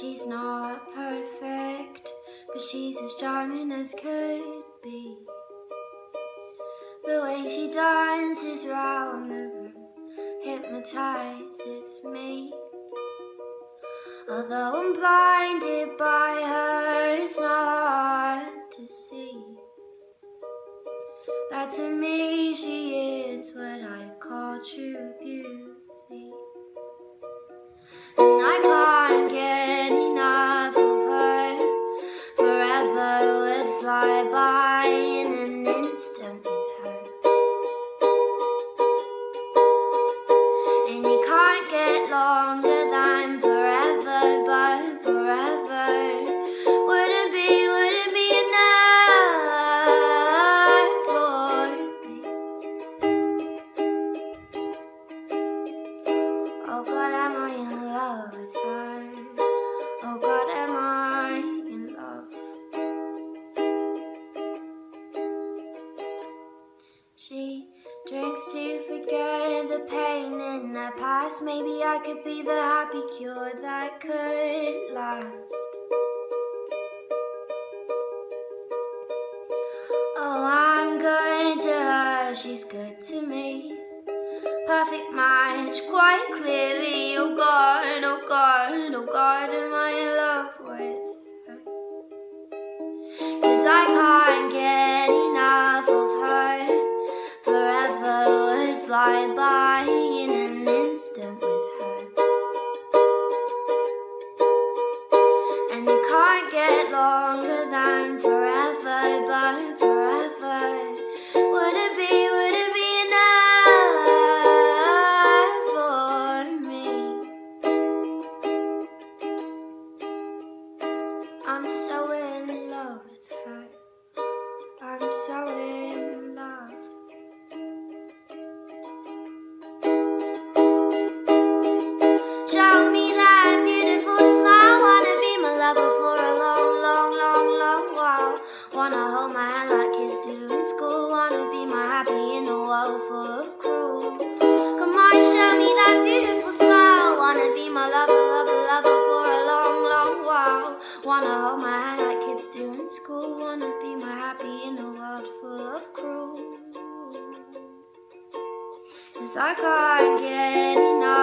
She's not perfect, but she's as charming as could be. The way she dances round the room hypnotizes me. Although I'm blinded by her, it's not to see that to me she is what I call true beauty. And I can't drinks to forget the pain in the past. Maybe I could be the happy cure that could last. Oh, I'm good to her, she's good to me. Perfect match, quite clearly. Oh God, oh God, oh God, am I in longer than forever, but forever would it be, would it be enough for me? I'm so school. Wanna be my happy in a world full of cruel. Cause I can't get enough